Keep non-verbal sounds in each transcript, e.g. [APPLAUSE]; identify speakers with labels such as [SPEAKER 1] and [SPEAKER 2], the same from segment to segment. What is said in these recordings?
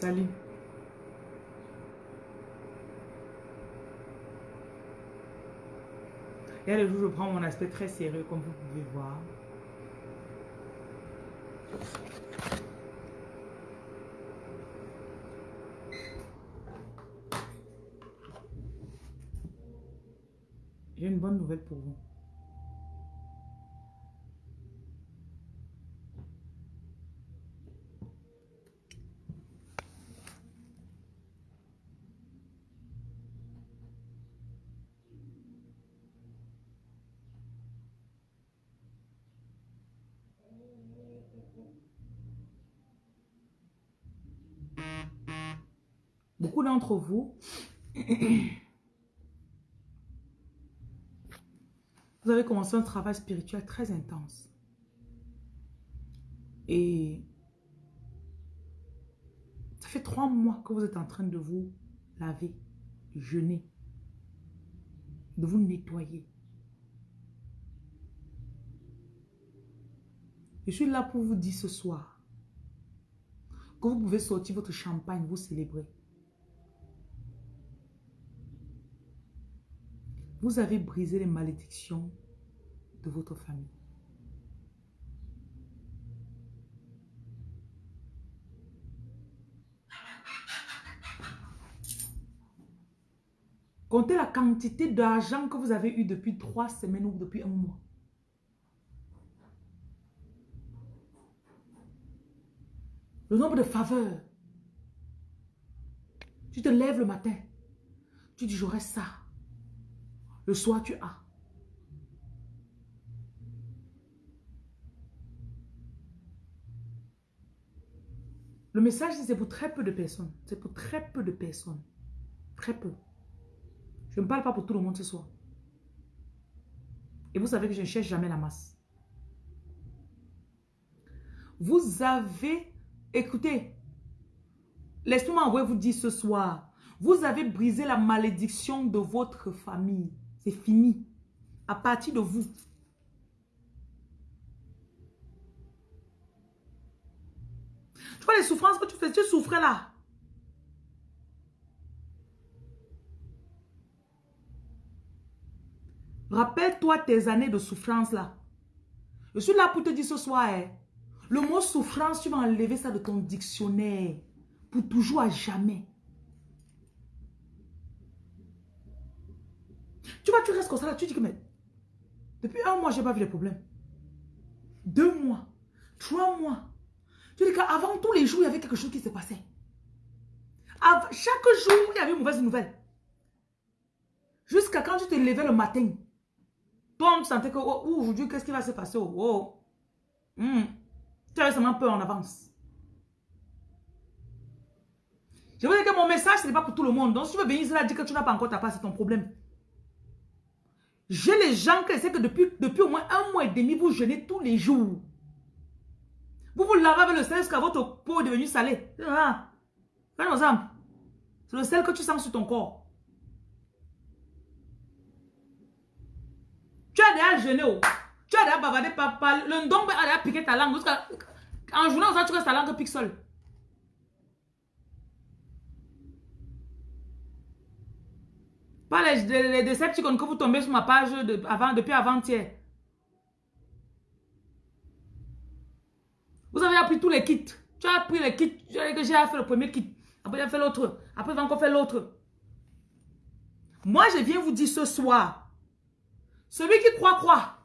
[SPEAKER 1] Salut. Et le jour, je prends mon aspect très sérieux, comme vous pouvez voir. J'ai une bonne nouvelle pour vous. Beaucoup vous, vous avez commencé un travail spirituel très intense. Et ça fait trois mois que vous êtes en train de vous laver, jeûner, de vous nettoyer. Je suis là pour vous dire ce soir que vous pouvez sortir votre champagne, vous célébrer. Vous avez brisé les malédictions de votre famille. Comptez la quantité d'argent que vous avez eu depuis trois semaines ou depuis un mois. Le nombre de faveurs. Tu te lèves le matin. Tu dis, j'aurai ça. Le soir, tu as. Le message, c'est pour très peu de personnes. C'est pour très peu de personnes. Très peu. Je ne parle pas pour tout le monde ce soir. Et vous savez que je ne cherche jamais la masse. Vous avez, écoutez, laissez-moi envoyer vous dire ce soir, vous avez brisé la malédiction de votre famille. C'est fini. À partir de vous. Tu vois les souffrances que tu fais, tu souffrais là. Rappelle-toi tes années de souffrance là. Je suis là pour te dire ce soir, hein, le mot souffrance, tu vas enlever ça de ton dictionnaire. Pour toujours, à jamais. Tu tu restes comme ça là, tu dis que mais depuis un mois, je n'ai pas vu les problèmes. Deux mois, trois mois. Tu dis qu'avant tous les jours, il y avait quelque chose qui se passait. chaque jour, il y avait une mauvaise nouvelle. Jusqu'à quand tu te levais le matin? Toi, tu sentais que oh, aujourd'hui, qu'est-ce qui va se passer? Oh, oh. Hmm. Tu avais seulement peur en avance. Je veux dire que mon message, ce n'est pas pour tout le monde. Donc, si tu veux venir là dire que tu n'as pas encore ta part, c'est ton problème. J'ai les gens qui essaient que depuis, depuis au moins un mois et demi, vous jeûnez tous les jours. Vous vous lavez avec le sel jusqu'à votre peau est devenue salée. C'est le sel que tu sens sur ton corps. Tu as déjà jeûné. Oh. Tu as déjà bavardé. Par, le ndong a déjà piqué ta langue. En journée, tu restes ta langue pique seule. Pas les, les, que vous tombez sur ma page depuis avant-hier. Vous avez appris tous les kits. Tu as appris les kits. J'ai fait le premier kit. Après, j'ai fait l'autre. Après, j'ai encore fait l'autre. Moi, je viens vous dire ce soir. Celui qui croit, croit.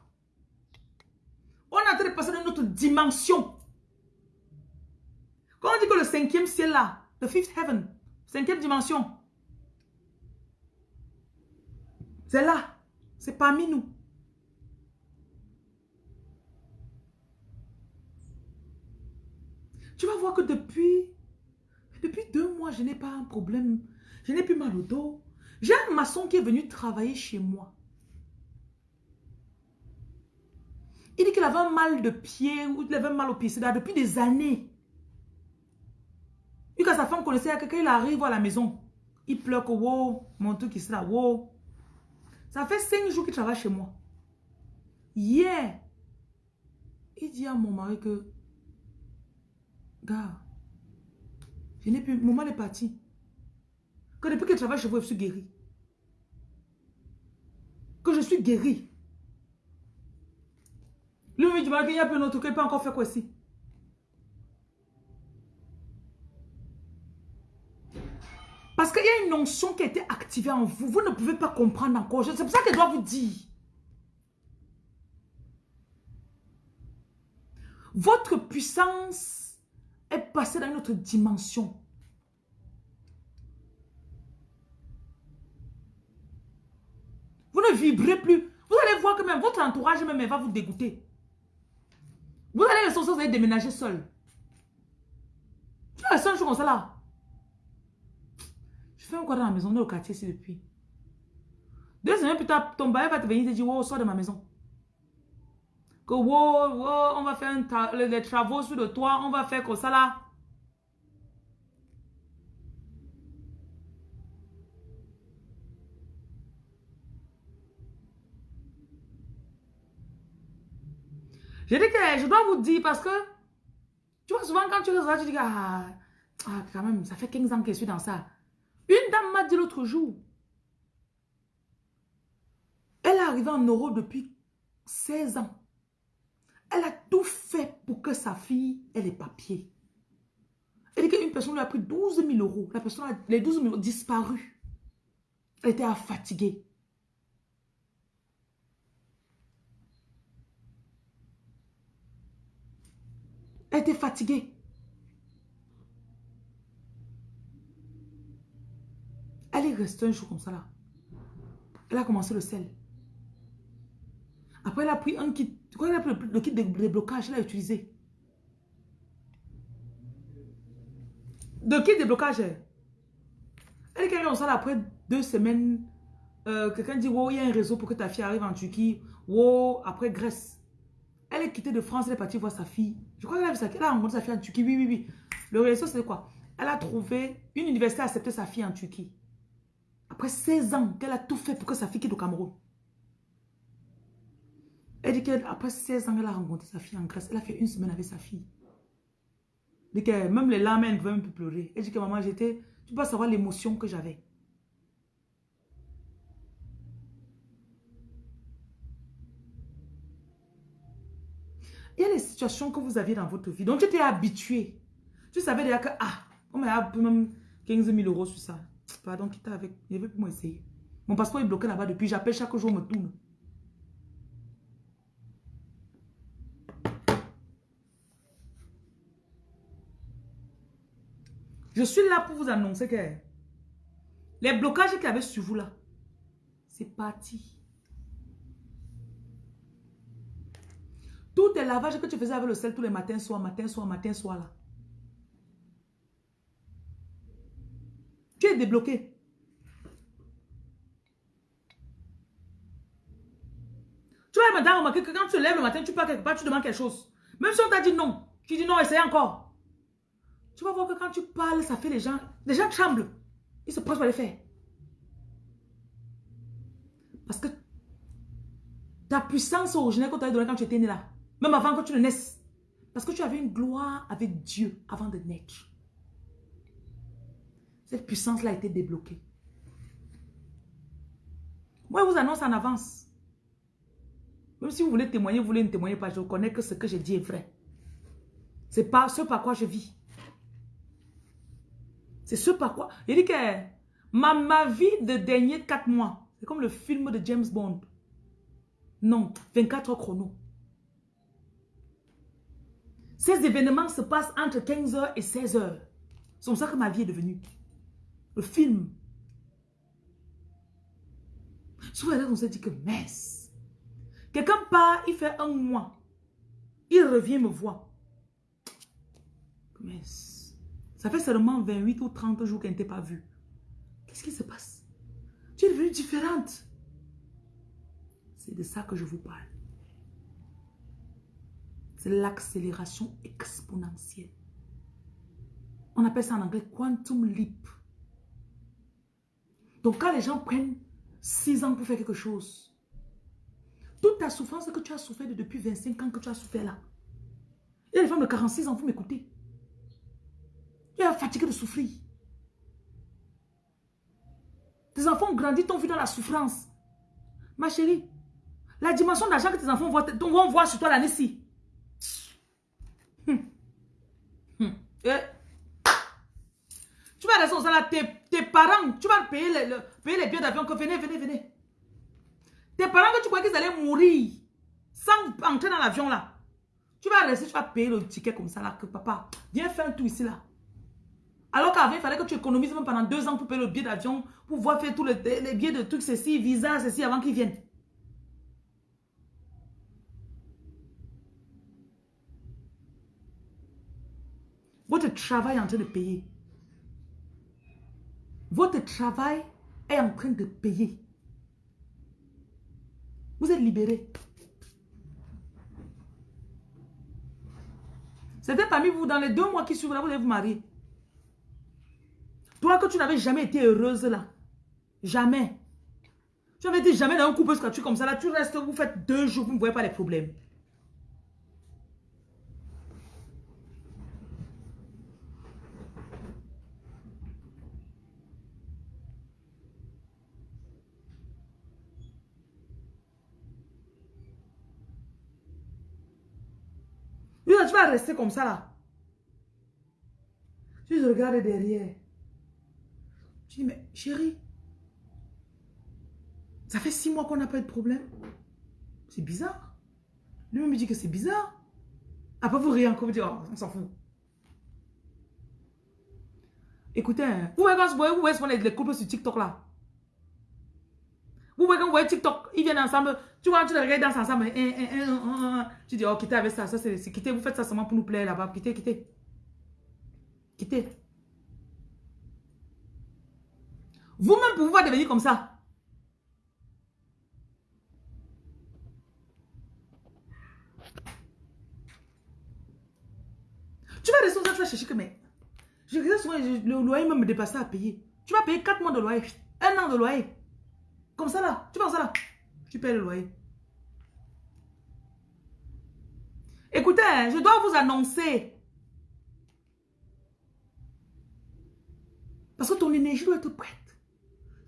[SPEAKER 1] On est en train de passer dans une autre dimension. Quand on dit que le cinquième ciel là, the fifth heaven, cinquième dimension, C'est là. C'est parmi nous. Tu vas voir que depuis, depuis deux mois, je n'ai pas un problème. Je n'ai plus mal au dos. J'ai un maçon qui est venu travailler chez moi. Il dit qu'il avait un mal de pied ou il avait un mal au pied. C'est depuis des années. Et quand sa femme connaissait quelqu'un, il arrive à la maison. Il pleure que, wow, mon truc qui sera, wow. Ça fait cinq jours qu'il travaille chez moi. Hier, il dit à mon mari que, gars, Je n'ai plus, mon mal est parti. Que depuis je travaille chez vous, je suis guéri. Que je suis guéri. Lui, il dit, il n'y a plus un autre, qu'il peut encore faire quoi ici? Parce qu'il y a une notion qui a été activée en vous. Vous ne pouvez pas comprendre encore. C'est pour ça qu'elle doit vous dire. Votre puissance est passée dans une autre dimension. Vous ne vibrez plus. Vous allez voir que même votre entourage même va vous dégoûter. Vous allez le vous allez déménager seul. As un jour comme ça là. Je fais encore dans la maison, on est au quartier ici depuis. Deux semaines plus tard, ton bail va te venir te dire, wow, sors de ma maison. Que wow, wow, on va faire les, travaux sur le toit, on va faire comme ça là. Je dis que je dois vous dire parce que tu vois souvent quand tu reçois, tu dis ah, ah, quand même, ça fait 15 ans que je suis dans ça. Une dame m'a dit l'autre jour, elle est arrivée en Europe depuis 16 ans. Elle a tout fait pour que sa fille ait les papiers. Elle dit qu'une personne lui a pris 12 000 euros. La personne a, les 12 000 euros disparu. Elle était fatiguée. Elle était fatiguée. Elle est restée un jour comme ça là. Elle a commencé le sel. Après, elle a pris un kit. Quand elle a pris le, kit de déblocage, elle a utilisé. De kit de déblocage. Elle est comme ça là, après deux semaines. Euh, quelqu'un dit, wow, il y a un réseau pour que ta fille arrive en Turquie. Wow, après Grèce. Elle est quittée de France, elle est partie voir sa fille. Je crois qu'elle a, elle a rencontré sa fille en Turquie. Oui, oui, oui. Le réseau, c'est quoi? Elle a trouvé, une université a accepté sa fille en Turquie. Après 16 ans qu'elle a tout fait pour que sa fille quitte au Cameroun. Elle dit qu'après 16 ans, elle a rencontré sa fille en Grèce. Elle a fait une semaine avec sa fille. Elle dit que même les larmes, elle ne pouvait même plus pleurer. Elle dit que maman, j'étais... Tu peux savoir l'émotion que j'avais. Il y a les situations que vous aviez dans votre vie. Donc, tu étais habitué. Tu savais déjà que, ah, on m'a même 15 000 euros sur ça. Pardon, quitte avec. Je vais plus m'essayer. Mon passeport est bloqué là-bas depuis. J'appelle chaque jour, me tourne. Je suis là pour vous annoncer que les blocages qu'il y avait sur vous là, c'est parti. Tous tes lavages que tu faisais avec le sel tous les matins, soir, matin, soir, matin, soir là. Tu es débloqué? Tu vois, madame, remarquer que quand tu lèves le matin, tu pars quelque tu demandes quelque chose. Même si on t'a dit non, tu dis non, essaye encore. Tu vas voir que quand tu parles, ça fait les gens... Les gens tremblent. Ils se posent pour les faire. Parce que ta puissance originelle qu'on t'avait donnée quand tu étais né là, même avant que tu ne naisses, parce que tu avais une gloire avec Dieu avant de naître. Cette puissance-là a été débloquée. Moi, je vous annonce en avance. Même si vous voulez témoigner, vous voulez ne témoigner pas, je reconnais que ce que j'ai dit est vrai. C'est pas ce par quoi je vis. C'est ce par quoi... Il dit que ma, ma vie de dernier 4 mois, c'est comme le film de James Bond. Non, 24 heures chrono. Ces événements se passent entre 15h et 16h. C'est comme ça que ma vie est devenue. Le film. Souvent, on se dit que, messe. Quelqu'un part, il fait un mois. Il revient me voir. Messe. Ça fait seulement 28 ou 30 jours qu'elle ne pas vue. Qu'est-ce qui se passe? Tu es devenue différente. C'est de ça que je vous parle l'accélération exponentielle. On appelle ça en anglais quantum leap. Donc quand les gens prennent 6 ans pour faire quelque chose, toute ta souffrance que tu as souffert depuis 25 ans que tu as souffert là. Il y a des femmes de 46 ans, vous m'écoutez. Tu es fatigué de souffrir. Tes enfants ont grandi, t'ont vu dans la souffrance. Ma chérie, la dimension d'argent que tes enfants vont, voir sur toi l'année-ci. Hum. Hum. Eh. Tu vas rester au là, tes, tes, parents, tu vas payer, le, payer les billets d'avion que venez, venez, venez. Tes parents que tu crois qu'ils allaient mourir sans entrer dans l'avion là. Tu vas rester, tu vas payer le ticket comme ça là, que papa, viens faire un tour ici là. Alors qu'avant, il fallait que tu économises même pendant deux ans pour payer le billet d'avion, pour voir faire tous les, les billets de trucs, ceci, visa, ceci, avant qu'ils viennent. Votre travail est en train de payer. Votre travail est en train de payer. Vous êtes libéré. C'était parmi vous, dans les deux mois qui suivent, vous allez vous marier. Toi que tu n'avais jamais été heureuse là. Jamais. Tu avais dit jamais dans un couple tu comme ça là. Tu restes, vous faites deux jours, vous ne voyez pas les problèmes. tu vas rester comme ça là. Tu regardes derrière. Tu dis, mais chérie, ça fait six mois qu'on n'a pas eu de problème. C'est bizarre. Lui me dit que c'est bizarre. Après, vous riez encore, vous oh, on s'en fout. Écoutez, hein, vous voyez quand vous voyez les couples sur TikTok là. Vous voyez quand vous voyez TikTok, ils viennent ensemble. Tu vois, tu les regardes dans ensemble. Tu dis, oh, quittez avec ça. Ça, c'est quittez. Vous faites ça seulement pour nous plaire là-bas. Quittez, quittez. Quittez. Vous-même, pouvoir devenir comme ça. Tu vas descendre, tu vas chercher que, mais... Je regarde souvent, le loyer même me dépassait à payer. Tu vas payer 4 mois de loyer, un an de loyer. Comme ça là, tu vas ça là? Tu payes le loyer. Je dois vous annoncer. Parce que ton énergie doit être prête.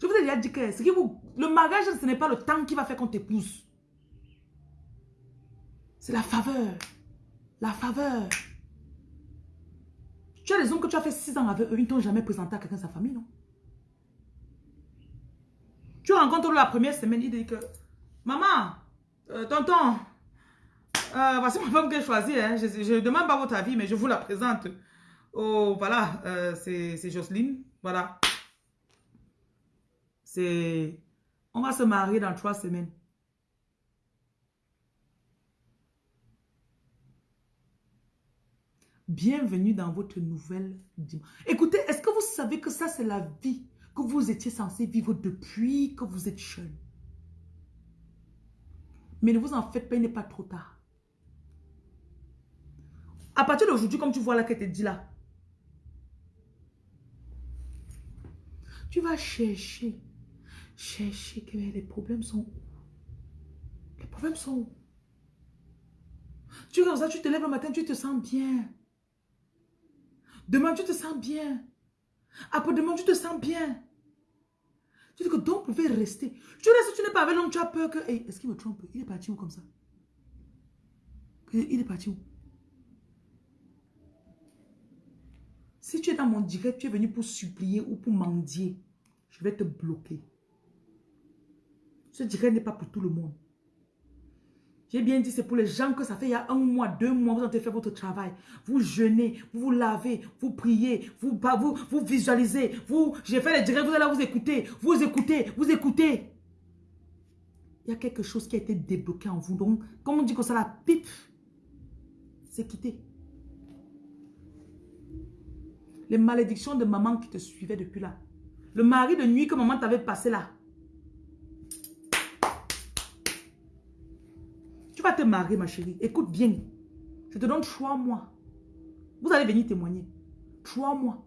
[SPEAKER 1] Je vous ai déjà dit que, ce qui vous, le mariage, ce n'est pas le temps qui va faire qu'on t'épouse. C'est la faveur. La faveur. Tu as raison que tu as fait six ans avec eux, ils ne t'ont jamais présenté à quelqu'un de sa famille, non? Tu rencontres la première semaine, il dit que, maman, euh, tonton, euh, voici ma femme que j'ai choisie. Hein. Je ne demande pas votre avis, mais je vous la présente. Oh, voilà, euh, c'est Jocelyne. Voilà. C'est... On va se marier dans trois semaines. Bienvenue dans votre nouvelle dimension. Écoutez, est-ce que vous savez que ça, c'est la vie que vous étiez censé vivre depuis que vous êtes jeune? Mais ne vous en faites pas, il n'est pas trop tard. À partir d'aujourd'hui, comme tu vois là qu'elle te dit là, tu vas chercher, chercher que les problèmes sont où? Les problèmes sont où? Tu ça, tu te lèves le matin, tu te sens bien. Demain, tu te sens bien. Après-demain, tu te sens bien. Tu dis que donc pouvez rester. Tu restes, tu n'es pas avec l'homme, tu as peur que... Est-ce qu'il me trompe? Il est parti où comme ça? Il est parti où? Si tu es dans mon direct, tu es venu pour supplier ou pour mendier, je vais te bloquer. Ce direct n'est pas pour tout le monde. J'ai bien dit, c'est pour les gens que ça fait il y a un mois, deux mois, vous avez fait votre travail. Vous jeûnez, vous vous lavez, vous priez, vous, vous, vous visualisez. Vous, j'ai fait les directs, vous allez vous écoutez, vous écoutez, vous écoutez. Il y a quelque chose qui a été débloqué en vous. Donc, comme on dit que ça, la pipe, c'est quitté. Les malédictions de maman qui te suivaient depuis là. Le mari de nuit que maman t'avait passé là. te marier, ma chérie. Écoute bien. Je te donne trois mois. Vous allez venir témoigner. Trois mois.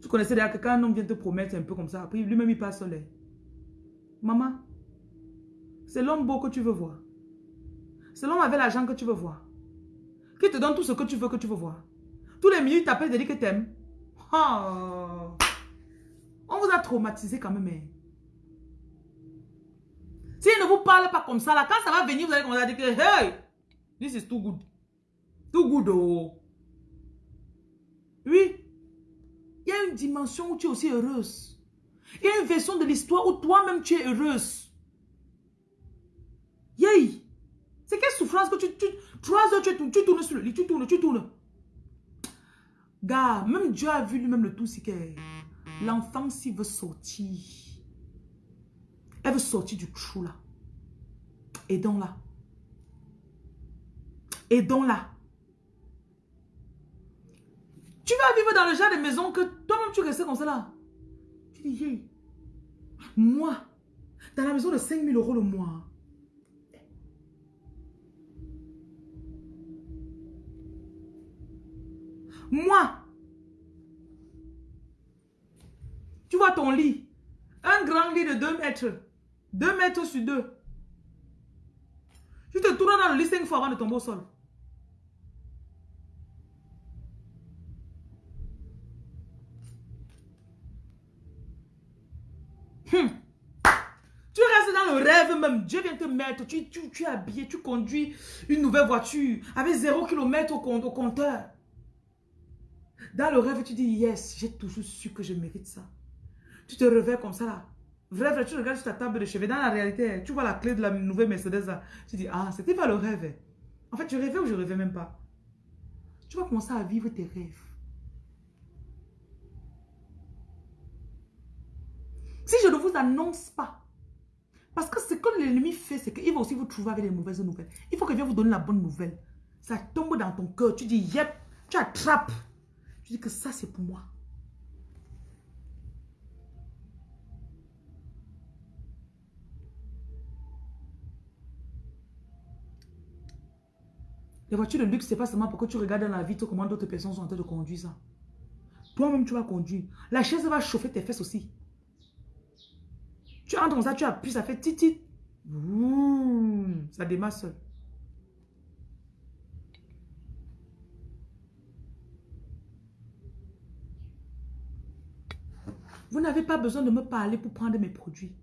[SPEAKER 1] Tu connaissais déjà que quand un homme vient te promettre un peu comme ça, après lui-même il passe soleil. Maman, c'est l'homme beau que tu veux voir. L'homme avec l'argent que tu veux voir. Qui te donne tout ce que tu veux que tu veux voir. Tous les minutes, t'appelles de dire que t'aimes. Oh. On vous a traumatisé quand même. Hein. S'il ne vous parle pas comme ça, là, quand ça va venir, vous allez commencer à dire que, hey, this is too good. Too good, oh. Oui. Il y a une dimension où tu es aussi heureuse. Il y a une version de l'histoire où toi-même tu es heureuse. Yay! C'est quelle souffrance que tu, tu trois heures, tu, tu, tournes sur le lit, tu tournes, tu tournes. Gars, même Dieu a vu lui-même le tout, c'est que l'enfant, s'il veut sortir, elle veut sortir du trou là. Aidons-la. Aidons-la. Tu vas vivre dans le genre de maison que toi-même tu restes comme ça là. Tu dis, moi, dans la maison de 5 000 euros le mois, Moi. Tu vois ton lit. Un grand lit de 2 mètres. 2 mètres sur 2. Tu te tournes dans le lit 5 fois avant de tomber au sol. Hum. Tu restes dans le rêve même. Dieu vient te mettre. Tu, es habillé, tu conduis une nouvelle voiture avec 0 km au compteur. Dans le rêve, tu dis, yes, j'ai toujours su que je mérite ça. Tu te réveilles comme ça là. Vrai, tu regardes sur ta table de chevet. Dans la réalité, tu vois la clé de la nouvelle Mercedes là. Tu dis, ah, c'était pas le rêve. En fait, je rêvais ou je rêvais même pas? Tu vas commencer à vivre tes rêves. Si je ne vous annonce pas, parce que ce que l'ennemi fait, c'est qu'il va aussi vous trouver avec les mauvaises nouvelles. Il faut qu'il vienne vous donner la bonne nouvelle. Ça tombe dans ton cœur. Tu dis, yep, tu attrapes. Tu dis que ça, c'est pour moi. Les voitures de luxe, c'est pas seulement pour que tu regardes dans la vitre comment d'autres personnes sont en train de conduire ça. Toi-même, tu vas conduire. La chaise va chauffer tes fesses aussi. Tu entres dans ça, tu appuies, ça fait titit. Ça démarre seul. Vous n'avez pas besoin de me parler pour prendre mes produits.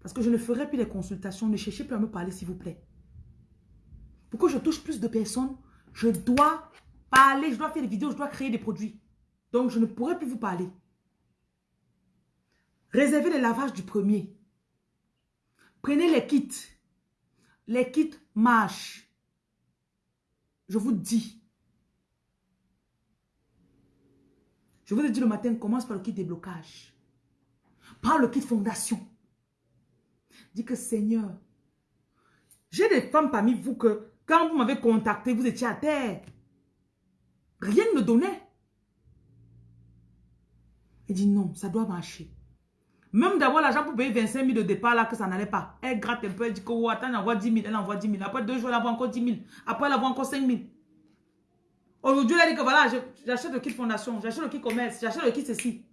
[SPEAKER 1] Parce que je ne ferai plus les consultations. Ne cherchez plus à me parler, s'il vous plaît. Pour que je touche plus de personnes, je dois parler, je dois faire des vidéos, je dois créer des produits. Donc, je ne pourrai plus vous parler. Réservez les lavages du premier. Prenez les kits. Les kits marchent. Je vous dis. Je vous ai dit le matin, commence par le kit déblocage. Prends le kit fondation. Dis que Seigneur, j'ai des femmes parmi vous que quand vous m'avez contacté, vous étiez à terre. Rien ne me donnait. Elle dit non, ça doit marcher. Même d'avoir l'argent pour payer 25 000 de départ là, que ça n'allait pas. Elle gratte un peu, elle dit que oh, attends, elle envoie 10 000, elle envoie 10 000. Après deux jours, elle envoie encore 10 000. Après, elle envoie encore 5 000. Aujourd'hui, elle dit que voilà, j'achète le kit fondation, j'achète le kit commerce, j'achète le kit ceci.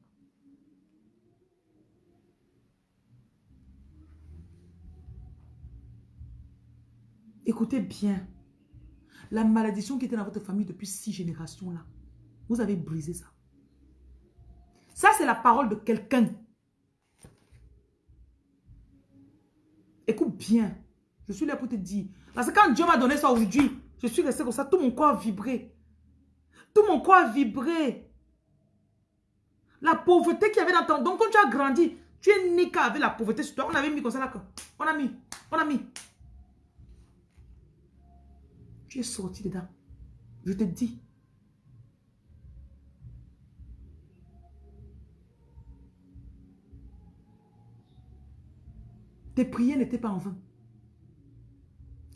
[SPEAKER 1] Écoutez bien. La malédiction qui était dans votre famille depuis six générations là, vous avez brisé ça. Ça, c'est la parole de quelqu'un. Écoute bien. Je suis là pour te dire. Parce que quand Dieu m'a donné ça aujourd'hui, je suis resté comme ça, tout mon corps a vibré. Tout mon corps a vibré. La pauvreté qu'il y avait dans ton... Donc, quand tu as grandi, tu es né avec la pauvreté sur toi. On avait mis comme ça là. On a mis. On a mis. Tu es sorti dedans. Je te dis. Tes prières n'étaient pas en vain.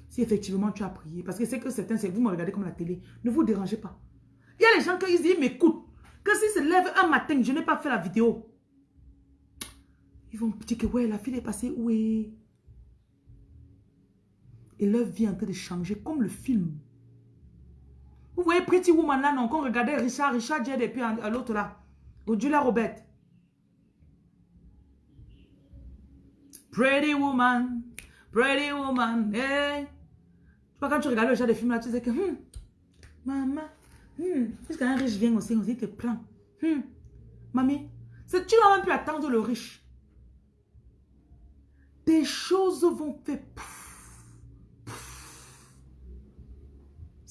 [SPEAKER 1] Si effectivement tu as prié, parce que c'est que certains, c'est vous me regardez comme la télé, ne vous dérangez pas. Il y a les gens qui ils m'écoutent, que s'ils se lèvent un matin, je n'ai pas fait la vidéo. Ils vont dire que ouais, la fille est passée, oui. Et leur vie est en train de changer comme le film. Vous voyez Pretty Woman là, non, qu'on regardait Richard, Richard Jed et puis l'autre là, Julia Robert. Pretty Woman, Pretty Woman, hey. Tu vois, quand tu regardes le genre de film là, tu sais que, hum, maman, hum, jusqu'à un riche vient aussi, on dit te prend. Hum, mamie, tu n'as même plus attendre le riche. Des choses vont faire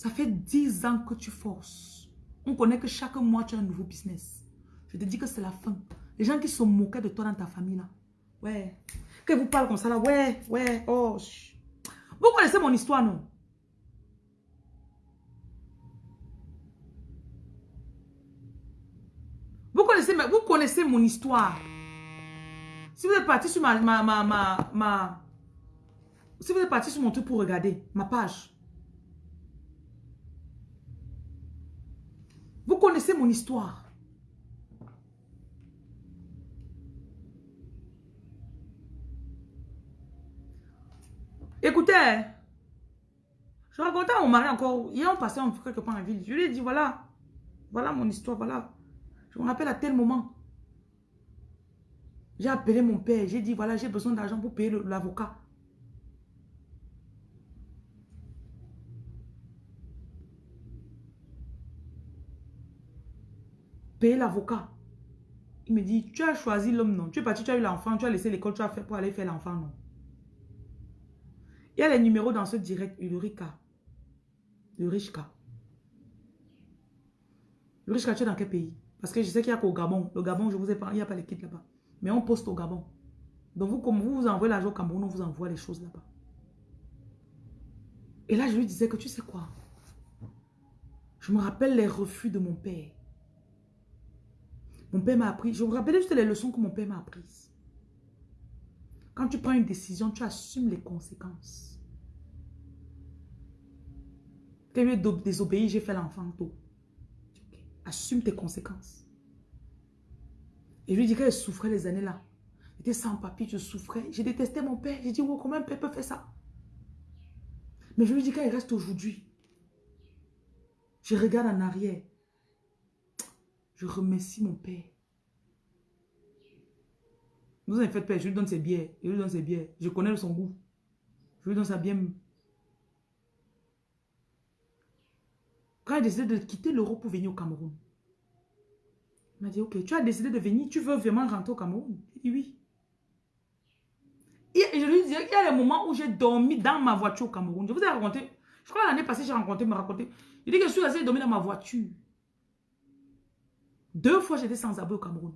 [SPEAKER 1] Ça fait 10 ans que tu forces. On connaît que chaque mois, tu as un nouveau business. Je te dis que c'est la fin. Les gens qui se moquaient de toi dans ta famille, là. Ouais. Que vous parlez comme ça, là. Ouais, ouais, oh. Vous connaissez mon histoire, non? Vous connaissez, mon histoire. Si vous êtes parti sur ma, si vous êtes parti sur mon truc pour regarder ma page, vous connaissez mon histoire. Écoutez, je racontais à mon mari encore, hier on passait quelque part en ville, je lui ai dit voilà, voilà mon histoire, voilà. Je me rappelle à tel moment. J'ai appelé mon père, j'ai dit voilà, j'ai besoin d'argent pour payer l'avocat. L'avocat. Il me dit, tu as choisi l'homme, non? Tu es parti, tu as eu l'enfant, tu as laissé l'école, tu as fait pour aller faire l'enfant, non? Il y a les numéros dans ce direct, Ulrika. Ulrika. Ulrika, tu es dans quel pays? Parce que je sais qu'il n'y a qu'au Gabon. Le Gabon, je vous ai parlé, il n'y a pas les kits là-bas. Mais on poste au Gabon. Donc vous, comme vous vous envoyez l'argent au Cameroun, on vous envoie les choses là-bas. Et là, je lui disais que tu sais quoi? Je me rappelle les refus de mon père. Mon père m'a appris. Je me rappelle juste les leçons que mon père m'a apprises. Quand tu prends une décision, tu assumes les conséquences. Tu es désobéi, j'ai fait l'enfant tôt. Assume tes conséquences. Et je lui dis qu'elle souffrait les années là. J'étais sans papier, je souffrais. J'ai détesté mon père. J'ai dit, oh, comment un père peut faire ça? Mais je lui dis qu'elle reste aujourd'hui. Je regarde en arrière. Je remercie mon père. Vous en faites pas, je lui donne ses billets. Je lui donne ses billets. Je connais son goût. Je lui donne sa bien. Quand il a décidé de quitter l'Europe pour venir au Cameroun, il m'a dit, ok, tu as décidé de venir, tu veux vraiment rentrer au Cameroun? Il dit oui. Et je lui dis, il y a des moments où j'ai dormi dans ma voiture au Cameroun. Je vous ai raconté, je crois l'année passée, j'ai rencontré, me raconté. Il dit que je suis resté dormi dans ma voiture. Deux fois, j'étais sans abri au Cameroun.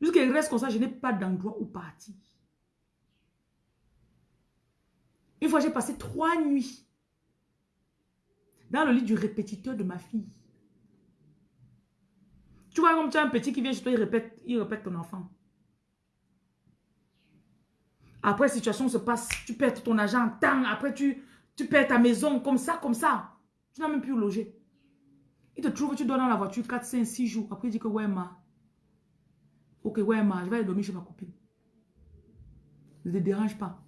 [SPEAKER 1] Jusqu'à reste comme ça, je n'ai pas d'endroit où partir. Une fois, j'ai passé trois nuits dans le lit du répétiteur de ma fille. Tu vois, comme tu as un petit qui vient chez toi, il répète, il répète ton enfant. Après, situation se passe, tu perds ton argent, temps, après tu, tu perds ta maison, comme ça, comme ça. Tu n'as même plus loger. Il te trouve, tu dois dans la voiture 4, 5, 6 jours. Après, il dit que ouais, ma, Ok, ouais, ma, je vais aller dormir chez ma copine. Ne te dérange pas.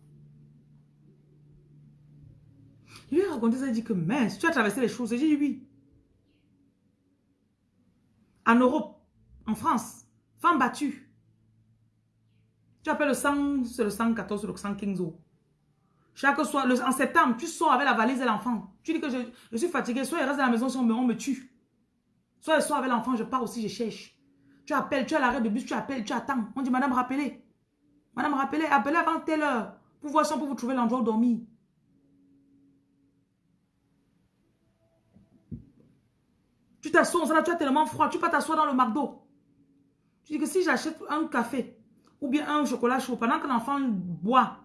[SPEAKER 1] Je lui ai raconté ça, il dit que mince, tu as traversé les choses. J'ai dit oui. En Europe, en France, femme battue. Tu appelles le 100, c'est le 114 ou le 115 euros. Chaque soir, en septembre, tu sors avec la valise et l'enfant. Tu dis que je, suis fatigué, soit il reste à la maison, soit on me tue. Soit il sort avec l'enfant, je pars aussi, je cherche. Tu appelles, tu as l'arrêt de bus, tu appelles, tu attends. On dit, madame, rappelez. Madame, rappelez, appelez avant telle heure. Pour voir si on peut vous trouver l'endroit où dormir. Tu t'assois, tu as tellement froid, tu peux t'asseoir dans le McDo. Tu dis que si j'achète un café ou bien un chocolat chaud pendant que l'enfant boit,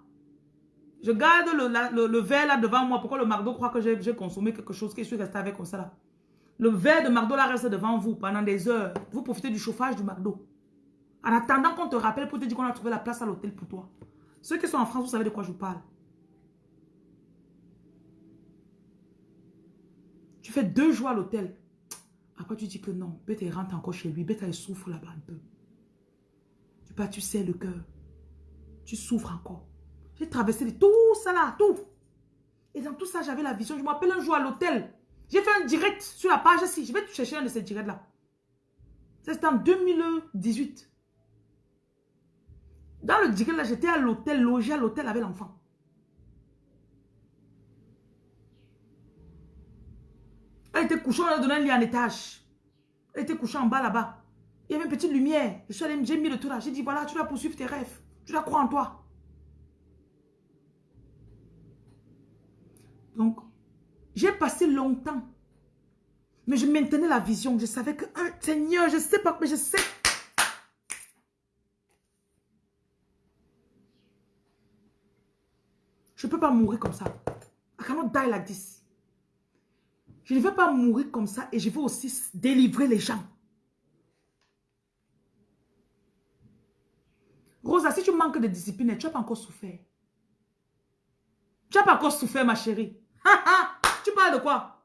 [SPEAKER 1] je garde le, verre là devant moi. Pourquoi le McDo croit que j'ai consommé quelque chose que je suis resté avec comme ça là? Le verre de McDo là reste devant vous pendant des heures. Vous profitez du chauffage du McDo. En attendant qu'on te rappelle pour te dire qu'on a trouvé la place à l'hôtel pour toi. Ceux qui sont en France, vous savez de quoi je vous parle. Tu fais deux jours à l'hôtel. Après, tu dis que non. Peut-être rentre encore chez lui. Peut-être il souffre là-bas un peu. Tu pas, tu sais le cœur. Tu souffres encore. J'ai traversé tout ça là, tout. Et dans tout ça, j'avais la vision. Je m'appelle un jour à l'hôtel. J'ai fait un direct sur la page si Je vais te chercher un de ces directs-là. C'était en 2018. Dans le direct, là, j'étais à l'hôtel, logé à l'hôtel avec l'enfant. Elle était couchée, on a donné un lit en étage. Elle était couchée en bas là-bas. Il y avait une petite lumière. Je suis allée, j'ai mis le tout là. J'ai dit, voilà, tu dois poursuivre tes rêves. Tu dois croire en toi. Donc, j'ai passé longtemps. Mais je maintenais la vision. Je savais que, un Seigneur, je sais pas, mais je sais. Je ne peux pas mourir comme ça. I cannot die like this. Je ne veux pas mourir comme ça et je veux aussi délivrer les gens. Rosa, si tu manques de discipline, tu n'as pas encore souffert. Tu n'as pas encore souffert, ma chérie. [LAUGHS] tu parles de quoi?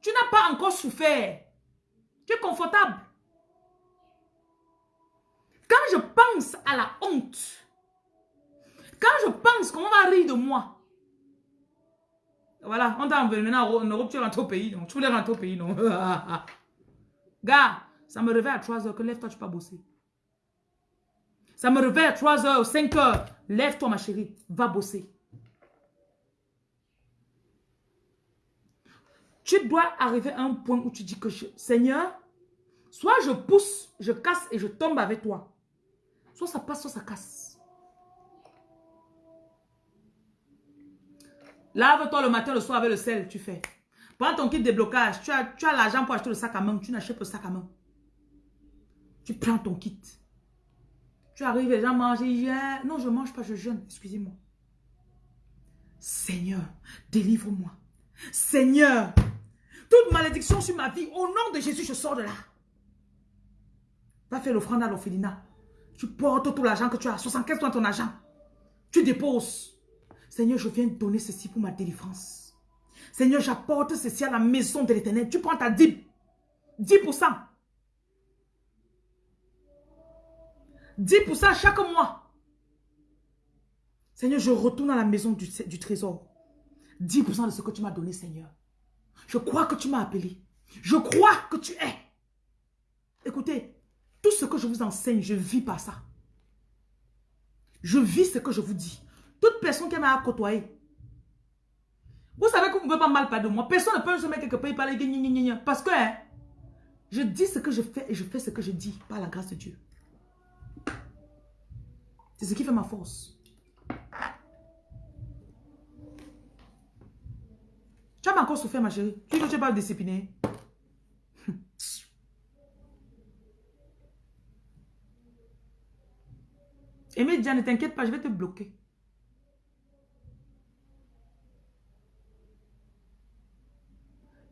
[SPEAKER 1] Tu n'as pas encore souffert. Tu es confortable. Quand je pense à la honte, quand je pense qu'on va rire de moi, voilà, on t'a maintenant en Europe, tu rentres au pays, non? Tu voulais rentrer au pays, non? [LAUGHS] Gars, ça me réveille à 3 heures que lève-toi, tu peux pas bosser. Ça me réveille à 3 heures, 5 heures. Lève-toi, ma chérie, va bosser. Tu dois arriver à un point où tu dis que, Seigneur, soit je pousse, je casse et je tombe avec toi. Soit ça passe, soit ça casse. Lave-toi le matin, le soir avec le sel, tu fais. Prends ton kit de blocage. Tu as, tu as l'argent pour acheter le sac à main. Tu n'achètes pas le sac à main. Tu prends ton kit. Tu arrives, les gens mangent. Non, je ne mange pas, je jeûne. Excusez-moi. Seigneur, délivre-moi. Seigneur, toute malédiction sur ma vie, au nom de Jésus, je sors de là. Va faire l'offrande à l'orphelinat. Tu portes tout l'argent que tu as, 75 ton argent. Tu déposes. Seigneur, je viens donner ceci pour ma délivrance. Seigneur, j'apporte ceci à la maison de l'éternel. Tu prends ta dîme. 10%. 10% chaque mois. Seigneur, je retourne à la maison du, du trésor. 10% de ce que tu m'as donné, Seigneur. Je crois que tu m'as appelé. Je crois que tu es. Écoutez, tout ce que je vous enseigne, je vis par ça. Je vis ce que je vous dis. Toute personne qui m'a côtoyé. Vous savez que vous ne pouvez pas mal parler de moi. Personne ne peut se mettre quelque part et parler de Parce que hein, je dis ce que je fais et je fais ce que je dis par la grâce de Dieu. C'est ce qui fait ma force. Tu as encore souffert, ma chérie. Tu ne pas discipliner. Aimé Dia, ne t'inquiète pas, je vais te bloquer.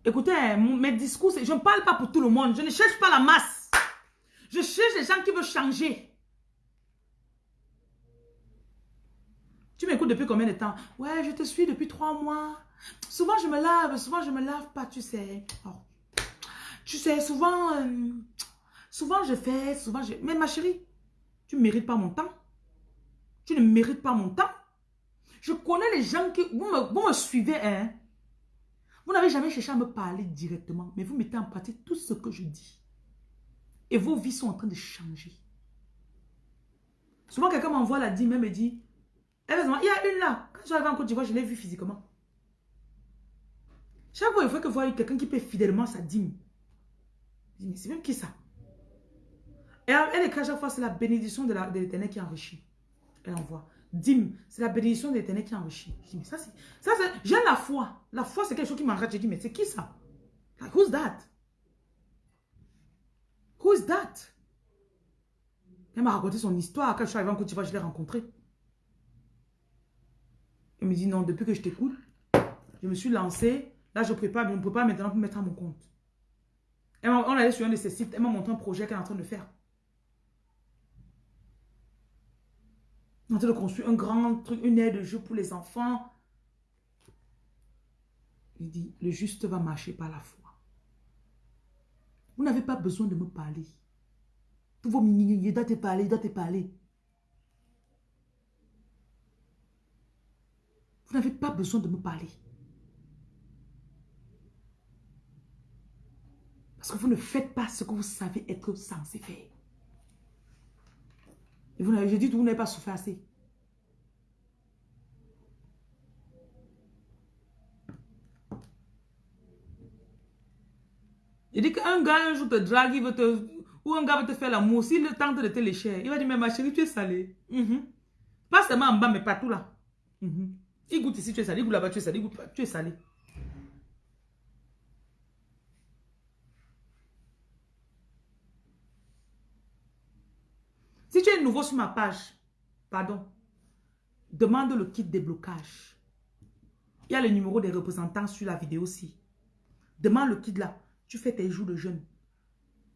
[SPEAKER 1] Écoutez, mes discours, je ne parle pas pour tout le monde. Je ne cherche pas la masse. Je cherche les gens qui veulent changer. Tu depuis combien de temps? Ouais, je te suis depuis trois mois. Souvent, je me lave, souvent, je me lave pas, tu sais. Oh. Tu sais, souvent, euh, souvent, je fais, souvent, je... Mais ma chérie, tu ne mérites pas mon temps. Tu ne mérites pas mon temps. Je connais les gens qui... Vous me, suivez, hein. Vous n'avez jamais cherché à me parler directement, mais vous mettez en pratique tout ce que je dis. Et vos vies sont en train de changer. Souvent, quelqu'un m'envoie la dîme et me dit, heureusement, il y a une là. Quand j'arrive en Côte d'Ivoire, je l'ai vue physiquement. Chaque fois, il faut que voir quelqu'un qui paie fidèlement sa dîme. Je dis, mais c'est même qui ça? Et elle écrit à chaque fois, c'est la bénédiction de l'éternel qui enrichit. Elle envoie. Dîme, c'est la bénédiction de l'éternel qui enrichit. Je dis, mais ça, c'est... J'ai la foi. La foi, c'est quelque chose qui m'arrête. Je dis, mais c'est qui ça? Who's that? Who is that? Elle m'a raconté son histoire. Quand je suis arrivée en Côte d'Ivoire, je l'ai rencontré. Elle me dit, non, depuis que je t'écoute, je me suis lancée Là, je prépare, mais on ne peut pas maintenant mettre à mon compte. on allait sur un de ses sites, elle m'a montré un projet qu'elle est en train de faire. Elle est en train de construire un grand truc, une aide de jeu pour les enfants. Il dit, le juste va marcher par la foi. Vous n'avez pas besoin de me parler. Tous vos il doit te parler, il doit te parler. Vous n'avez pas besoin de me parler. Parce que vous ne faites pas ce que vous savez être censé faire. Et vous n'avez, dit que vous n'avez pas souffert assez. Il dit qu'un gars un jour te drague, il veut te, ou un gars veut te faire l'amour, s'il tente de te lécher, il va dire, mais ma chérie, tu es salée. Mhm. Pas seulement en bas, mais partout là. Mhm. Il goûte ici, tu es salé, il goûte là-bas, tu es salé, tu es salé. Si tu es nouveau sur ma page, pardon, demande le kit déblocage. Il y a le numéro des représentants sur la vidéo aussi. Demande le kit là. Tu fais tes jours de jeûne.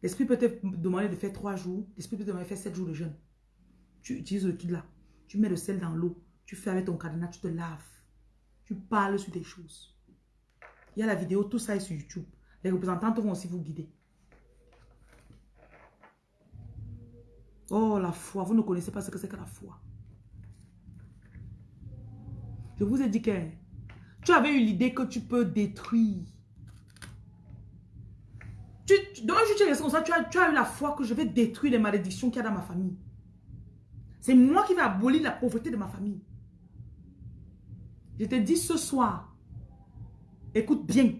[SPEAKER 1] L'esprit peut te demander de faire trois jours. L'esprit peut te demander de faire sept jours de jeûne. Tu utilises le kit là. Tu mets le sel dans l'eau. Tu fais avec ton cadenas, tu te laves. Tu parles sur des choses. Il y a la vidéo, tout ça est sur YouTube. Les représentants vont aussi vous guider. Oh, la foi. Vous ne connaissez pas ce que c'est que la foi. Je vous ai dit que tu avais eu l'idée que tu peux détruire. Tu, donc, je ça, tu tu as eu la foi que je vais détruire les malédictions qu'il y a dans ma famille. C'est moi qui vais abolir la pauvreté de ma famille. Je te dis ce soir, écoute bien,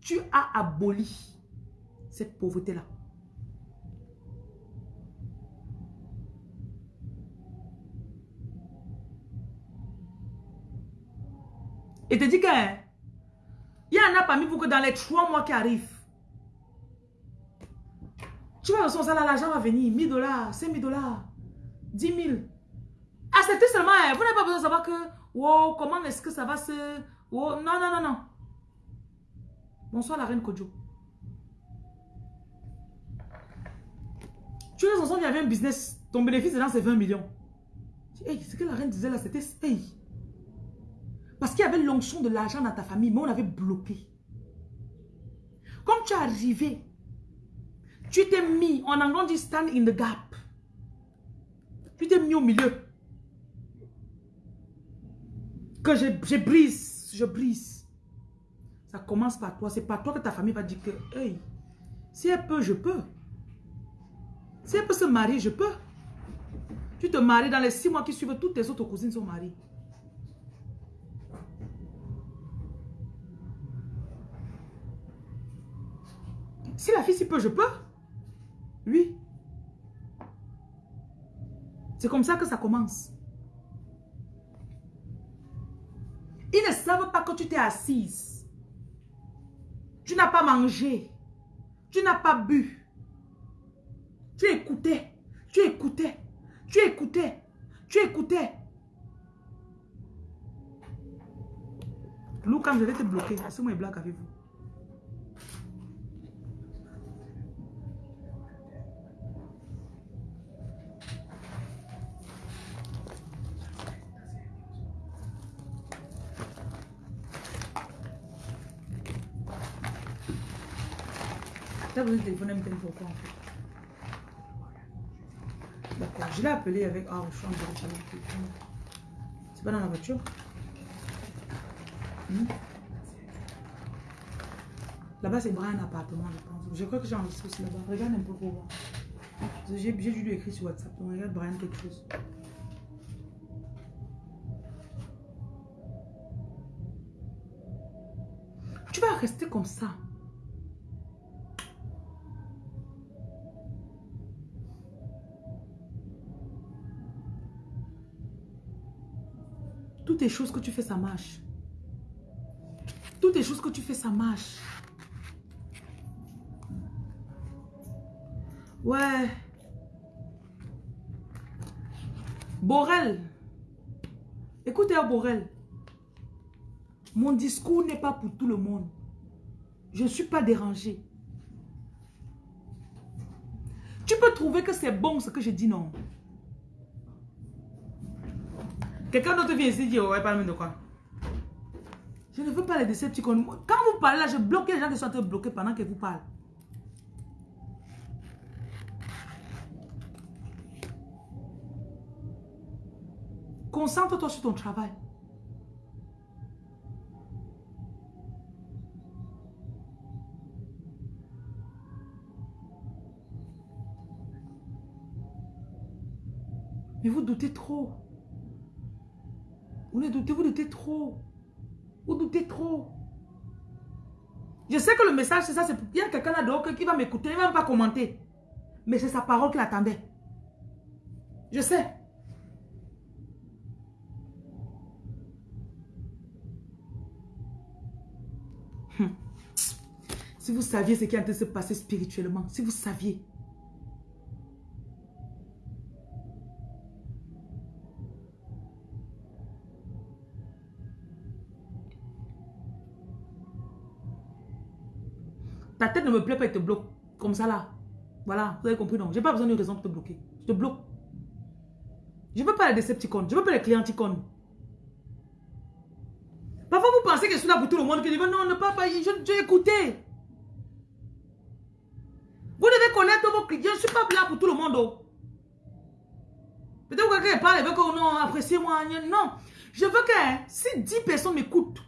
[SPEAKER 1] tu as aboli cette pauvreté-là. Et te dit que il y en a parmi vous que dans les trois mois qui arrivent, tu vas recevoir ça là, l'argent va venir, 1000 dollars, 5000 dollars, 10 000. Acceptez seulement, hein, vous n'avez pas besoin de savoir que, wow, comment est-ce que ça va se... non, non, non, non. Bonsoir la reine Kojo. Tu es ensemble, il y avait un business, ton bénéfice dedans c'est 20 millions. Hey, ce que la reine disait là, c'était... Hey, parce qu'il y avait l'onction de l'argent dans ta famille, mais on avait bloqué. Comme tu es arrivé, tu t'es mis, en anglais on dit stand in the gap. Tu t'es mis au milieu. Que je, brise, je brise. Ça commence par toi. C'est par toi que ta famille va dire que, hey, si elle peut, je peux. Si elle peut se marier, je peux. Tu te maries dans les six mois qui suivent, toutes tes autres cousines sont mariées. Si la fille s'y peut, je peux. Oui. C'est comme ça que ça commence. Ils ne savent pas que tu t'es assise. Tu n'as pas mangé. Tu n'as pas bu. Tu écoutais. Tu écoutais. Tu écoutais. Tu écoutais. Lou, quand je vais te bloquer, est-ce que blague avec vous? T'as besoin de téléphoner me pourquoi en fait D'accord, je l'ai appelé avec... Ah, je suis en C'est pas dans la voiture? Hmm? Là-bas, c'est un appartement, je pense. Je crois que j'ai enregistré aussi là-bas. Regarde un peu pour voir. J'ai dû lui écrire sur WhatsApp. Donc, regarde Brian quelque chose. Tu vas rester comme ça. Toutes les choses que tu fais, ça marche. Toutes les choses que tu fais, ça marche. Ouais. Borel. Écoutez, Borel. Mon discours n'est pas pour tout le monde. Je ne suis pas dérangé. Tu peux trouver que c'est bon ce que je dis, non? Quelqu'un d'autre vient ici et dit, ouais, parle de quoi Je ne veux pas les décepticons. Quand vous parlez là, je bloque les gens qui sont en bloquer pendant que vous parlez. Concentre-toi sur ton travail. Mais vous doutez trop. Vous ne doutez, vous doutez trop. Vous doutez trop. Je sais que le message, c'est ça. Il y a quelqu'un là dehors qui va m'écouter, il ne va même pas commenter. Mais c'est sa parole qu'il attendait. Je sais. Hum. Si vous saviez ce qui est en train de se passer spirituellement, si vous saviez. Ta tête ne me plaît pas, elle te bloque. Comme ça là. Voilà, vous avez compris non J'ai pas besoin d'une raison pour te bloquer. Je te bloque. Je veux pas les Decepticons. Je veux pas les clienticons. Parfois, vous pensez que je suis là pour tout le monde. Que je non, ne pas, pas j'ai écouté. Vous devez connaître vos clients. Je suis pas là pour tout le monde. Oh. Peut-être que quelqu'un parle et veut que non, appréciez-moi. Non. Je veux que si 10 personnes m'écoutent,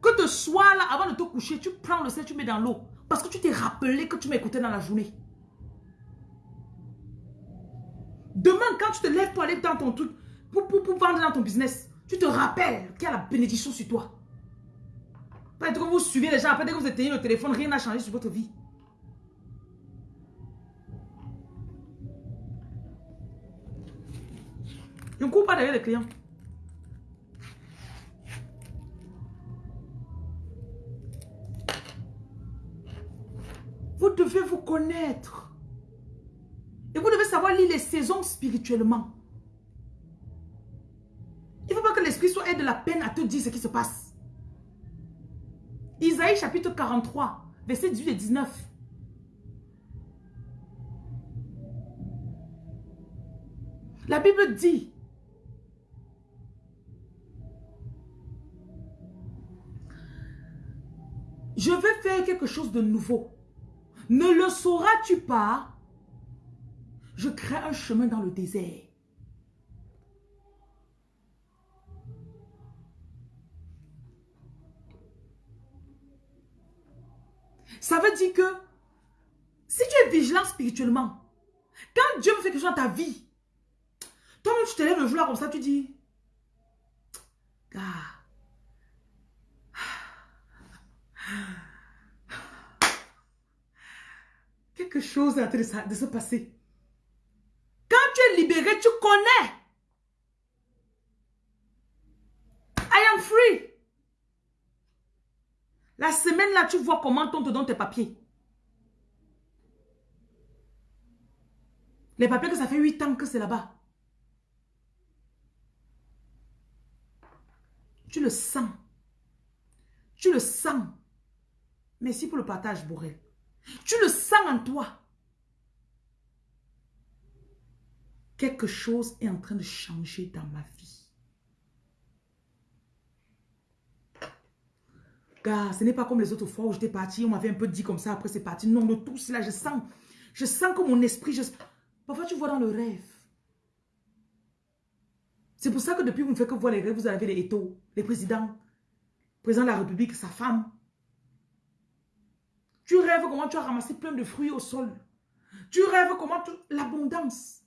[SPEAKER 1] que te sois là avant de te coucher, tu prends le sel, tu mets dans l'eau. Parce que tu t'es rappelé que tu m'écoutais dans la journée. Demain, quand tu te lèves pour aller dans ton truc, pour, pour, vendre dans ton business, tu te rappelles qu'il y a la bénédiction sur toi. Pas que vous suivez les gens, dès que vous éteignez le téléphone, rien n'a changé sur votre vie. Je ne cours pas derrière les clients. Vous devez vous connaître. Et vous devez savoir lire les saisons spirituellement. Il ne faut pas que l'esprit soit aide de la peine à te dire ce qui se passe. Isaïe chapitre 43, verset 18 et 19. La Bible dit, je vais faire quelque chose de nouveau. Ne le sauras-tu pas? Je crée un chemin dans le désert. Ça veut dire que si tu es vigilant spirituellement, quand Dieu me fait quelque chose dans ta vie, toi-même tu te lèves le jour là comme ça, tu dis, ah, Quelque chose est de, se passer. Quand tu es libéré, tu connais. I am free. La semaine là, tu vois comment on te donne tes papiers. Les papiers que ça fait 8 ans que c'est là-bas. Tu le sens. Tu le sens. Merci pour le partage, Borel. Tu le sens en toi. Quelque chose est en train de changer dans ma vie. Car ce n'est pas comme les autres fois où j'étais parti, on m'avait un peu dit comme ça, après c'est parti. Non, de tout cela, je sens. Je sens que mon esprit, parfois tu vois dans le rêve. C'est pour ça que depuis vous ne faites que voir les rêves, vous avez les étos, les présidents, le président de la République, sa femme, tu rêves comment tu as ramassé plein de fruits au sol. Tu rêves comment tu... L'abondance.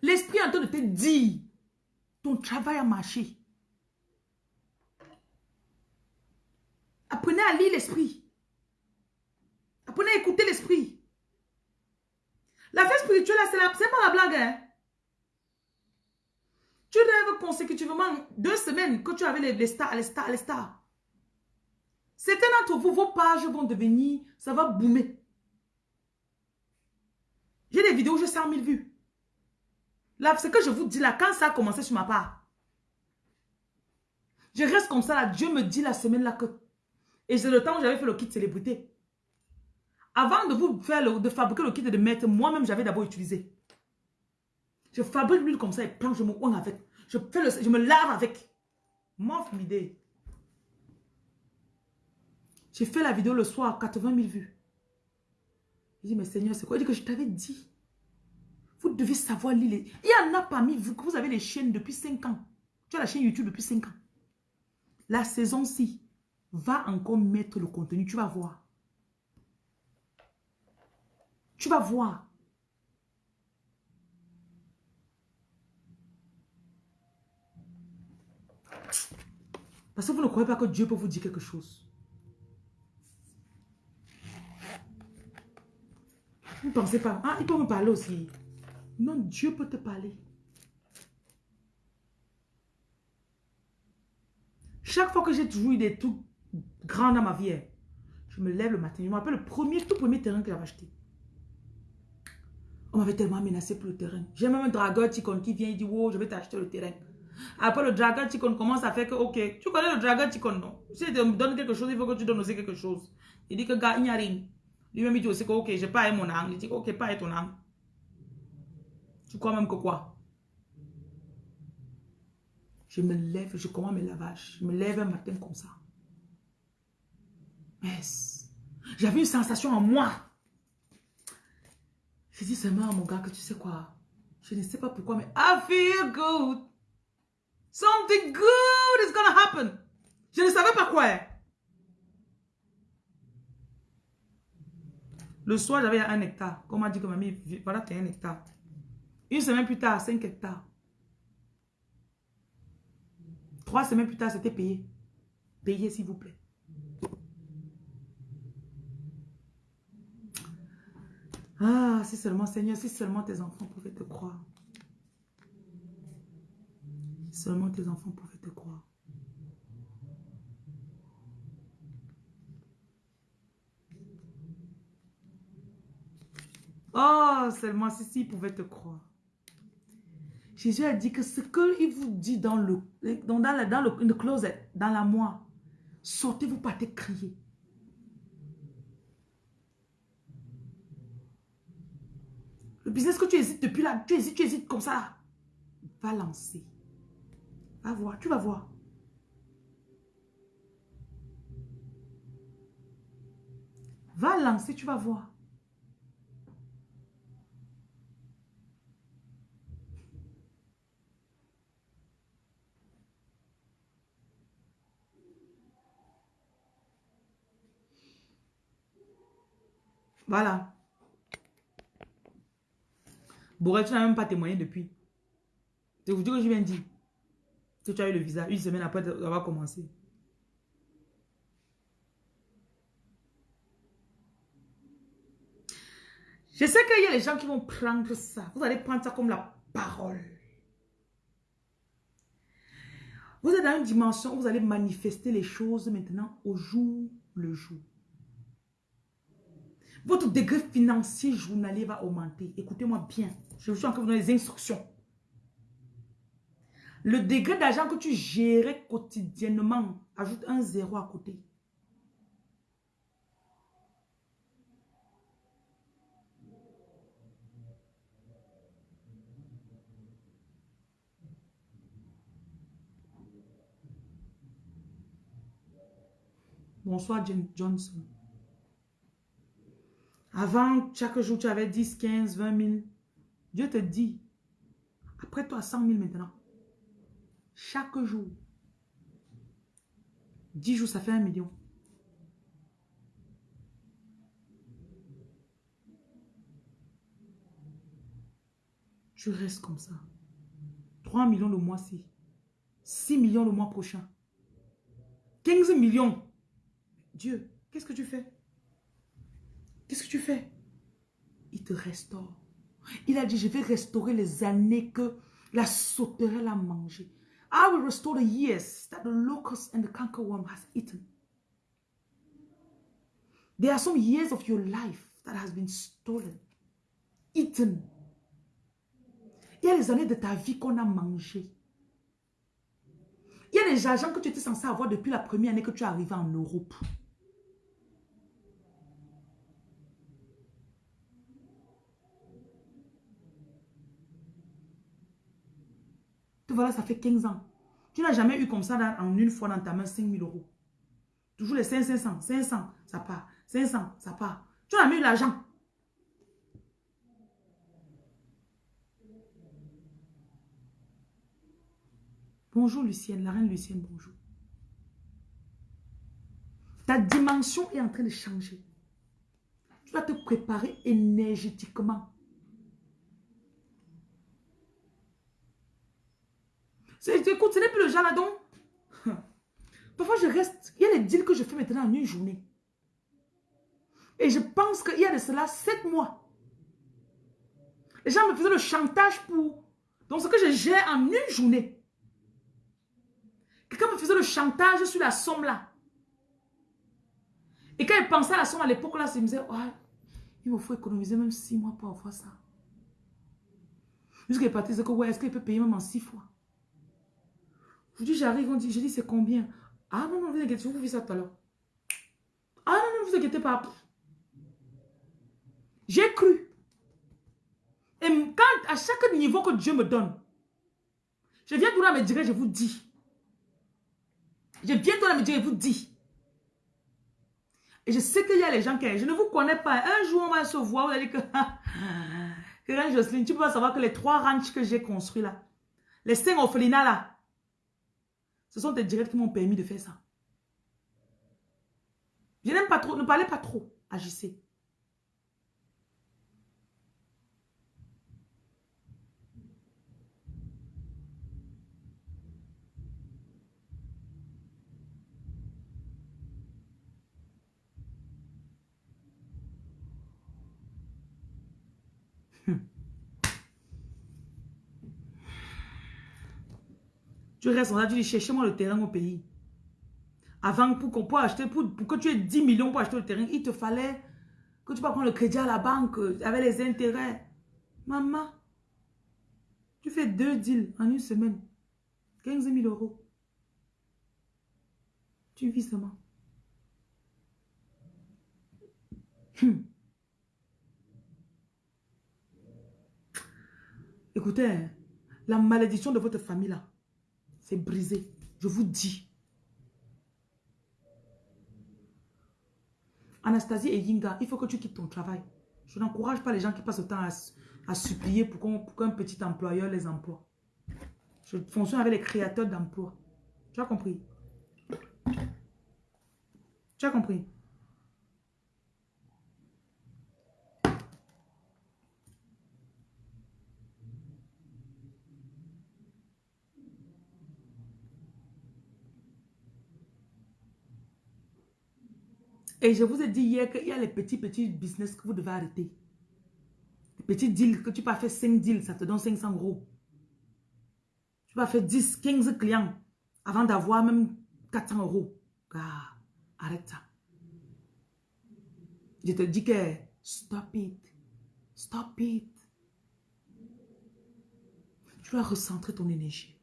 [SPEAKER 1] L'esprit est en train de te dire, ton travail a marché. Apprenez à lire l'esprit. Apprenez à écouter l'esprit. La fête spirituelle, c'est pas la blague. Hein? Tu rêves consécutivement deux semaines que tu avais les, les stars, les stars, les stars. Certains d'entre vous, vos pages vont devenir, ça va boomer. J'ai des vidéos où j'ai 100 000 vues. Là, ce que je vous dis là, quand ça a commencé sur ma part, je reste comme ça là. Dieu me dit la semaine là que... Et c'est le temps où j'avais fait le kit célébrité. Avant de vous faire de fabriquer le kit de mettre, moi-même j'avais d'abord utilisé. Je fabrique l'huile comme ça et je me oigne avec. Je, fais le, je me lave avec. M'offre l'idée. J'ai fait la vidéo le soir, 80 000 vues. Je dis, mais Seigneur, c'est quoi? Il dit que je t'avais dit. Vous devez savoir lire. Il y en a parmi vous que vous avez les chaînes depuis 5 ans. Tu as la chaîne YouTube depuis 5 ans. La saison-ci va encore mettre le contenu. Tu vas voir. Tu vas voir. Parce que vous ne croyez pas que Dieu peut vous dire quelque chose. Vous ne pensez pas. Ah, il peut me parler aussi. Non, Dieu peut te parler. Chaque fois que j'ai toujours eu des trucs grands dans ma vie, hein, je me lève le matin. Je me rappelle le premier, tout premier terrain que j'avais acheté. On m'avait tellement menacé pour le terrain. J'ai même un dragueur ticon qui vient et dit, wow, je vais t'acheter le terrain. Après, le dragueur ticon commence à faire que, ok, tu connais le dragueur ticon, non? Si tu me donnes quelque chose, il faut que tu donnes aussi quelque chose. Il dit que, gars, il n'y a rien. Lui-même, il dit aussi que, ok, j'ai pas mon âme. Il dit, ok, pas ton âme. Tu crois même que quoi? Je me lève, je commence mes lavages. Je me lève un matin comme ça. Yes. J'avais une sensation en moi. Je dis seulement à mon gars que tu sais quoi? Je ne sais pas pourquoi, mais I feel good. Something good is gonna happen. Je ne savais pas quoi. Le soir, j'avais un hectare. Comme m'a dit que mamie, voilà, tu un hectare. Une semaine plus tard, 5 hectares. Trois semaines plus tard, c'était payé. Payé, s'il vous plaît. Ah, si seulement, Seigneur, si seulement tes enfants pouvaient te croire. Seulement tes enfants pouvaient te croire. Oh, seulement si, si, pouvaient te croire. Jésus a dit que ce qu'il vous dit dans le, dans, dans, dans le, closet, dans la moi, sortez, vous partez crier. Le business que tu hésites depuis là, tu hésites, tu hésites comme ça. Va lancer. Va voir, tu vas voir. Va lancer, tu vas voir. Voilà. Borel, tu n'as même pas témoigné depuis. C'est vous dire que je viens dire que tu as eu le visa une semaine après avoir commencé. Je sais qu'il y a des gens qui vont prendre ça. Vous allez prendre ça comme la parole. Vous êtes dans une dimension où vous allez manifester les choses maintenant au jour le jour. Votre degré financier journalier va augmenter. Écoutez-moi bien. Je suis encore dans les instructions. Le degré d'argent que tu gérais quotidiennement, ajoute un zéro à côté. Bonsoir, Johnson. Avant, chaque jour, tu avais 10, 15, 20 000. Dieu te dit, après toi, 100 000 maintenant. Chaque jour. 10 jours, ça fait un million. Tu restes comme ça. 3 millions le mois-ci. 6 millions le mois prochain. 15 millions. Dieu, qu'est-ce que tu fais? Qu'est-ce que tu fais? Il te restaure. Il a dit, je vais restaurer les années que la sauterelle a mangé. I will restore the years that the locust and the cankerworm has eaten. There are some years of your life that has been stolen, eaten. Il y a les années de ta vie qu'on a mangé. Il y a les agents que tu étais censé avoir depuis la première année que tu es arrivé en Europe. Voilà, ça fait 15 ans. Tu n'as jamais eu comme ça en une fois dans ta main 5 000 euros. Toujours les 500, 500, ça part. 500, ça part. Tu n'as jamais eu l'argent. Bonjour Lucienne, la reine Lucienne, bonjour. Ta dimension est en train de changer. Tu dois te préparer énergétiquement. Écoute, ce n'est plus le genre là donc. [LAUGHS] Parfois, je reste. Il y a les deals que je fais maintenant en une journée. Et je pense qu'il y a de cela sept mois. Les gens me faisaient le chantage pour... Donc, ce que je gère en une journée. Quelqu'un me faisait le chantage sur la somme là. Et quand il pensait à la somme à l'époque là, il me disait, il me faut économiser même six mois pour avoir ça. Jusqu'à partir de que, ouais, est-ce qu'il peut payer même en six fois? Je dis, j'arrive, on dit, je dis, c'est combien? Ah non, non, vous inquiétez, vous fais ça tout à l'heure. Ah non, non, vous inquiétez pas. J'ai cru. Et quand, à chaque niveau que Dieu me donne, je viens tout là me dire, je vous dis. Je viens tout là me dire, je vous dis. Et je sais qu'il y a les gens qui... Je ne vous connais pas. Un jour, on va se voir, vous allez dire que... [LAUGHS] que Jocelyne, tu peux pas savoir que les trois ranchs que j'ai construits là, les cinq orphelinats là, ce sont tes directs qui m'ont permis de faire ça. Je n'aime pas trop, ne parlez pas trop, agissez. Tu restes là, tu dis, cherchez-moi le terrain au pays. Avant, pour qu'on puisse acheter, pour, que tu aies 10 millions pour acheter le terrain, il te fallait que tu vas prendre le crédit à la banque avec les intérêts. Maman, tu fais deux deals en une semaine. 15 000 euros. Tu vis seulement. Hmm. Écoutez, hein, la malédiction de votre famille là, c'est brisé. Je vous dis. Anastasie et Yinga, il faut que tu quittes ton travail. Je n'encourage pas les gens qui passent le temps à, supplier pour qu'un petit employeur les emploie. Je fonctionne avec les créateurs d'emplois. Tu as compris? Tu as compris? Et je vous ai dit hier qu'il y a les petits, petits business que vous devez arrêter. Les petits deals, que tu peux faire 5 deals, ça te donne 500 euros. Tu peux faire 10, 15 clients avant d'avoir même 400 euros. Arrête ça. Je te dis que stop it. Stop it. Tu dois recentrer ton énergie.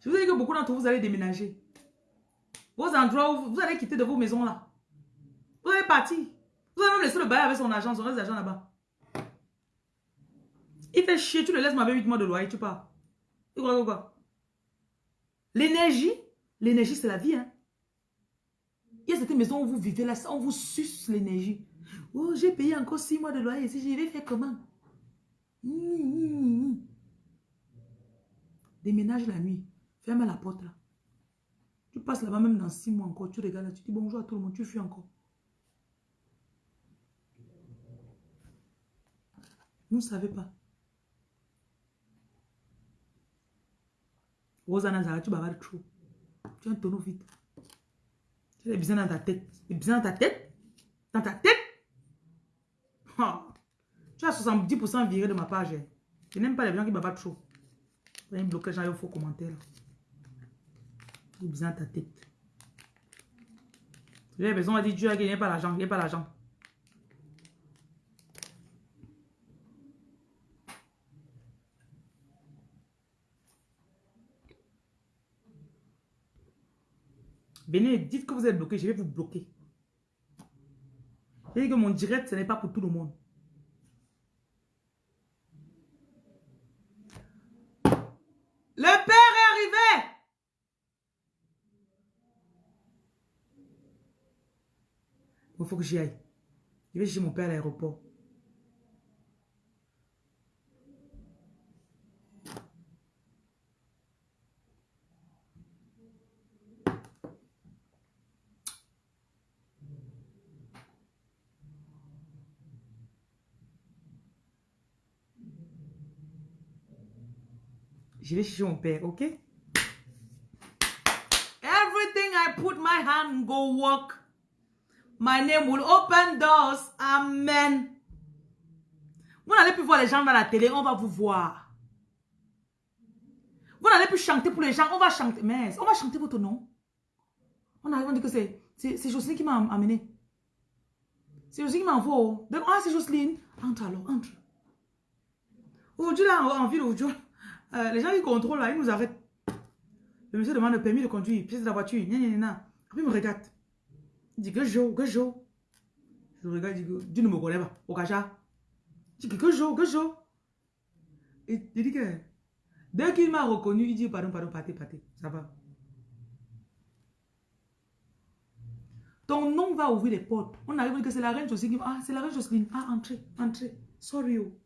[SPEAKER 1] Je vous ai dit que beaucoup d'entre vous, allez déménager. Vos endroits où vous allez quitter de vos maisons là. Vous allez partir. Vous allez même laisser le bail avec son agent, son reste d'argent là-bas. Il fait chier, tu le laisses m'avoir 8 mois de loyer, tu pars. Tu crois quoi? L'énergie, l'énergie c'est la vie. Hein? Il y a cette maison où vous vivez là, on vous suce l'énergie. Oh, j'ai payé encore 6 mois de loyer ici, je vais faire comment? Déménage la nuit. Ferme la porte là. Tu passes là-bas même dans six mois encore. Tu regardes là, tu dis bonjour à tout le monde. Tu fuis encore. Vous ne savez pas. Rosanna Zara, tu bavardes trop. Tu as un tonneau vite. Tu as des dans ta tête. Des dans ta tête? Dans ta tête? Tu as 70% viré de ma page. Je n'aime pas les gens qui bavardent trop. Vous allez bloquer les gens, il faux commentaire. Il besoin ta tête. J'ai besoin de dire Dieu a gagné pas l'argent, il pas l'argent. Venez, dites que vous êtes bloqué, je vais vous bloquer. Dis que mon direct, ce n'est pas pour tout le monde. Il faut que j'y aille. Je vais chercher mon père à l'aéroport. Je vais chercher mon père, ok? Everything I put my hand go work. My name will open doors. Amen. Vous n'allez plus voir les gens dans la télé, on va vous voir. Vous n'allez plus chanter pour les gens, on va chanter. Mais on va chanter votre nom. On arrive, on dit que c'est Jocelyne qui m'a amené. C'est Jocelyne qui m'a envoyé. Ah, c'est Jocelyne. Entre alors, entre. Aujourd'hui, là, en ville, aujourd'hui, euh, les gens qui contrôlent, là, ils nous arrêtent. Le monsieur demande le permis de conduire, pièce de la voiture, gna, gna, gna. Après, il me regarde. Il dit que jo, que jo. Je regarde, il dit Dieu ne me connaît pas, au cacha. Je dis que jo, que jo. Et il dit que, dès qu'il m'a reconnu, il dit pardon, pardon, partez, partez, ça va. Ton nom va ouvrir les portes. On arrive que c'est la reine Jocelyne. Ah, c'est la reine Jocelyne. Ah, entrez, entrez. Sorry. Oh.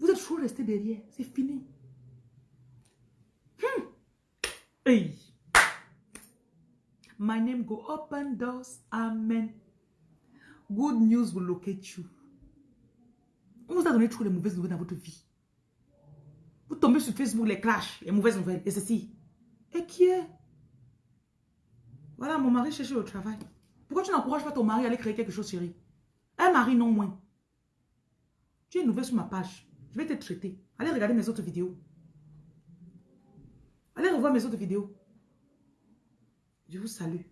[SPEAKER 1] Vous êtes toujours resté derrière. C'est fini. Hmm. Hey. My name go open doors. Amen. Good news will locate you. On vous a donné trop de mauvaises nouvelles dans votre vie. Vous tombez sur Facebook, les clashs, les mauvaises nouvelles, et ceci. Et qui est? Voilà, mon mari cherche le travail. Pourquoi tu n'encourages pas ton mari à aller créer quelque chose, chérie? Un mari, non moins. Tu es nouvelle sur ma page. Je vais te traiter. Allez regarder mes autres vidéos. Allez revoir mes autres vidéos. Je vous salue.